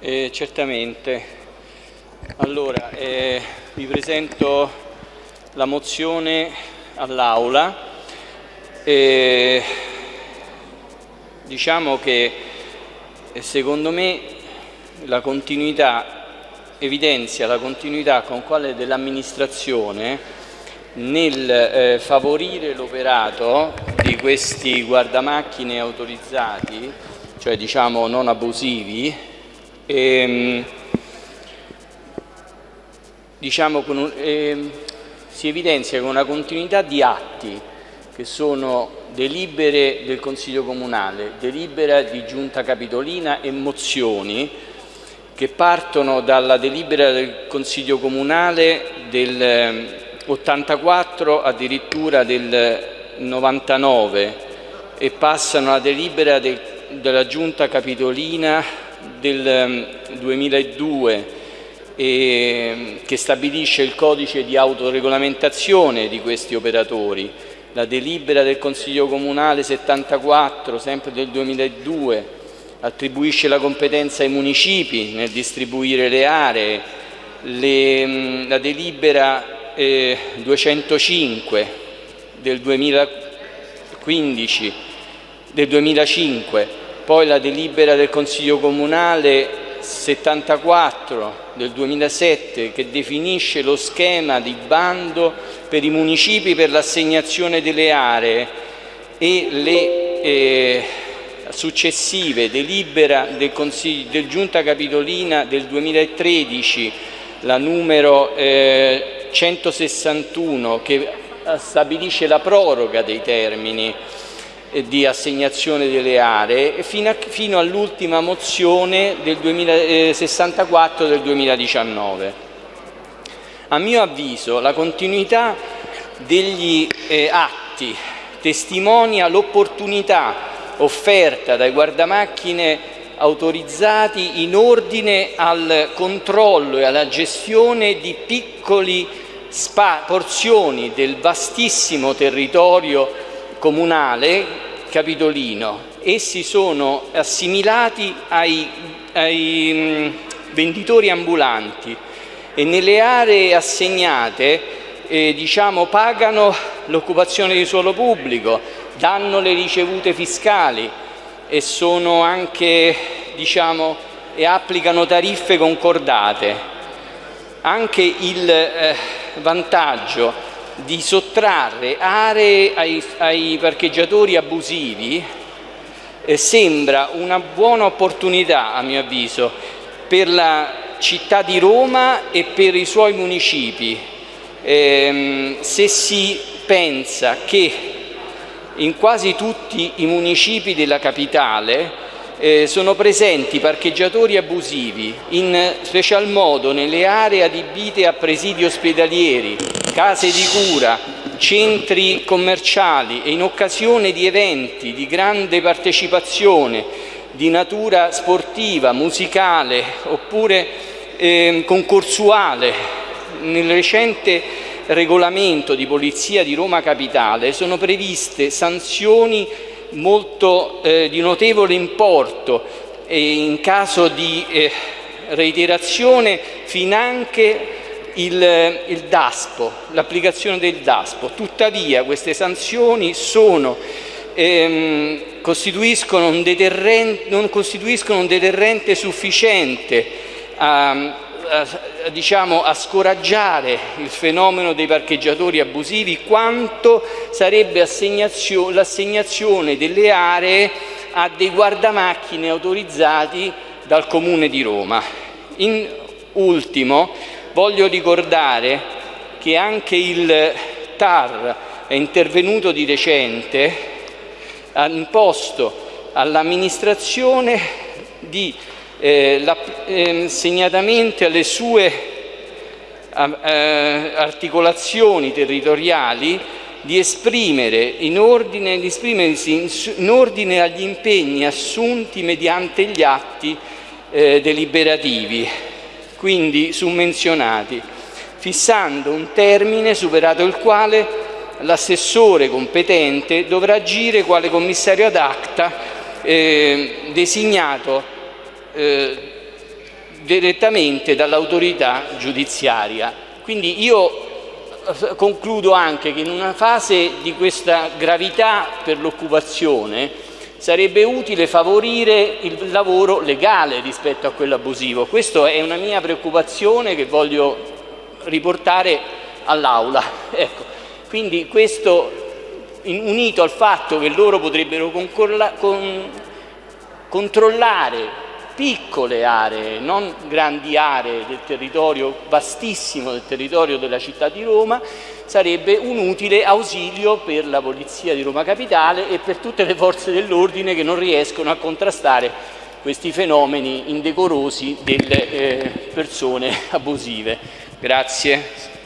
Eh, certamente. Allora, eh, vi presento la mozione all'Aula. Eh, diciamo che eh, secondo me la continuità evidenzia la continuità con quale dell'amministrazione nel eh, favorire l'operato di questi guardamacchine autorizzati, cioè diciamo non abusivi, ehm, diciamo un, ehm, si evidenzia con una continuità di atti che sono delibere del Consiglio Comunale, delibera di Giunta Capitolina e mozioni che partono dalla delibera del Consiglio Comunale del 84 ehm, addirittura del 99 e passano alla delibera del, della Giunta Capitolina del 2002 ehm, e, che stabilisce il codice di autoregolamentazione di questi operatori, la delibera del Consiglio Comunale 74, sempre del 2002, attribuisce la competenza ai municipi nel distribuire le aree, le, ehm, la delibera eh, 205 del 2015, del 2005 poi la delibera del Consiglio Comunale 74 del 2007 che definisce lo schema di bando per i municipi per l'assegnazione delle aree e le eh, successive delibera del, Consiglio, del Giunta Capitolina del 2013 la numero eh, 161 che stabilisce la proroga dei termini di assegnazione delle aree fino, fino all'ultima mozione del 2000, 64 del 2019. A mio avviso la continuità degli eh, atti testimonia l'opportunità offerta dai guardamacchine autorizzati in ordine al controllo e alla gestione di piccoli porzioni del vastissimo territorio comunale capitolino. Essi sono assimilati ai, ai mm, venditori ambulanti e nelle aree assegnate eh, diciamo, pagano l'occupazione di suolo pubblico, danno le ricevute fiscali e sono anche diciamo, e applicano tariffe concordate. Anche il eh, vantaggio di sottrarre aree ai, ai parcheggiatori abusivi eh, sembra una buona opportunità, a mio avviso, per la città di Roma e per i suoi municipi. Eh, se si pensa che in quasi tutti i municipi della capitale eh, sono presenti parcheggiatori abusivi, in special modo nelle aree adibite a presidi ospedalieri, case di cura, centri commerciali e in occasione di eventi di grande partecipazione di natura sportiva, musicale oppure eh, concorsuale. Nel recente regolamento di polizia di Roma Capitale sono previste sanzioni molto eh, di notevole importo e in caso di eh, reiterazione finanche il, il DASPO, l'applicazione del DASPO. Tuttavia queste sanzioni sono, ehm, costituiscono un non costituiscono un deterrente sufficiente a, a, diciamo, a scoraggiare il fenomeno dei parcheggiatori abusivi quanto sarebbe l'assegnazione delle aree a dei guardamacchine autorizzati dal Comune di Roma. In ultimo, Voglio ricordare che anche il TAR è intervenuto di recente, ha imposto all'amministrazione di eh, eh, segnatamente alle sue eh, articolazioni territoriali di, esprimere in ordine, di esprimersi in, ordine agli impegni assunti mediante gli atti eh, deliberativi quindi summenzionati, fissando un termine superato il quale l'assessore competente dovrà agire quale commissario ad acta eh, designato eh, direttamente dall'autorità giudiziaria. Quindi io eh, concludo anche che in una fase di questa gravità per l'occupazione sarebbe utile favorire il lavoro legale rispetto a quello abusivo. Questa è una mia preoccupazione che voglio riportare all'Aula. Ecco. Quindi questo unito al fatto che loro potrebbero controllare piccole aree, non grandi aree del territorio vastissimo del territorio della città di Roma, sarebbe un utile ausilio per la Polizia di Roma Capitale e per tutte le forze dell'ordine che non riescono a contrastare questi fenomeni indecorosi delle eh, persone abusive. Grazie.